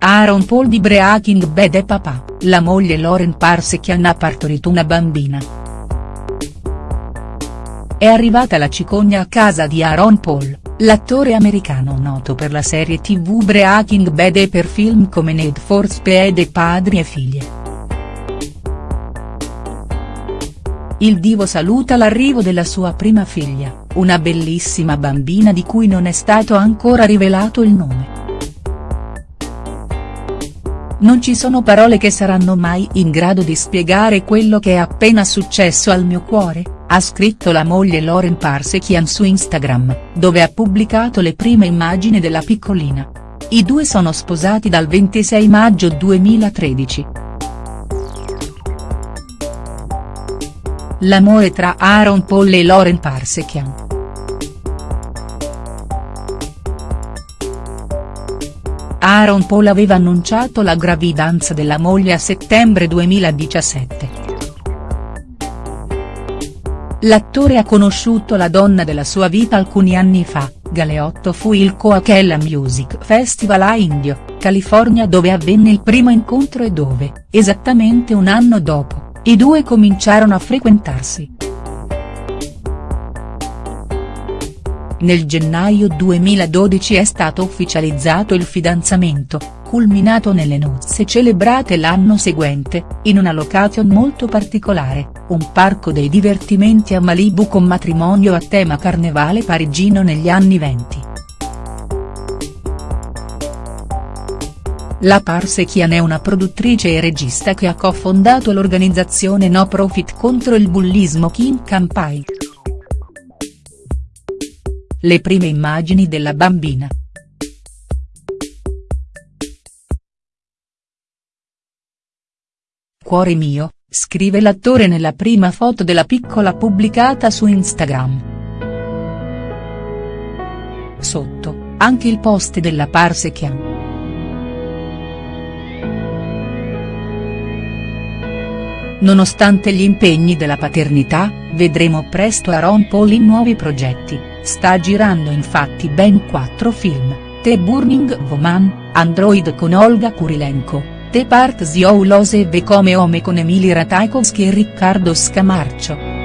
Aaron Paul di Breaking Bad e papà, la moglie Lauren Parsekian ha partorito una bambina. È arrivata la cicogna a casa di Aaron Paul, l'attore americano noto per la serie tv Breaking Bad e per film come Need for Speed e Padri e Figlie. Il divo saluta l'arrivo della sua prima figlia, una bellissima bambina di cui non è stato ancora rivelato il nome. Non ci sono parole che saranno mai in grado di spiegare quello che è appena successo al mio cuore, ha scritto la moglie Lauren Parsekian su Instagram, dove ha pubblicato le prime immagini della piccolina. I due sono sposati dal 26 maggio 2013. L'amore tra Aaron Paul e Lauren Parsekian. Aaron Paul aveva annunciato la gravidanza della moglie a settembre 2017. L'attore ha conosciuto la donna della sua vita alcuni anni fa, Galeotto fu il Coachella Music Festival a Indio, California dove avvenne il primo incontro e dove, esattamente un anno dopo, i due cominciarono a frequentarsi. Nel gennaio 2012 è stato ufficializzato il fidanzamento, culminato nelle nozze celebrate l'anno seguente, in una location molto particolare, un parco dei divertimenti a Malibu con matrimonio a tema carnevale parigino negli anni venti. La Parsekian è una produttrice e regista che ha cofondato l'organizzazione no profit contro il bullismo King Campaign le prime immagini della bambina. Cuore mio, scrive l'attore nella prima foto della piccola pubblicata su Instagram. Sotto, anche il post della Parsekian. Nonostante gli impegni della paternità, vedremo presto Aaron Paul in nuovi progetti, sta girando infatti ben quattro film, The Burning Woman, Android con Olga Kurilenko, The Part Ziolose e come Home con Emily Ratajkowski e Riccardo Scamarcio.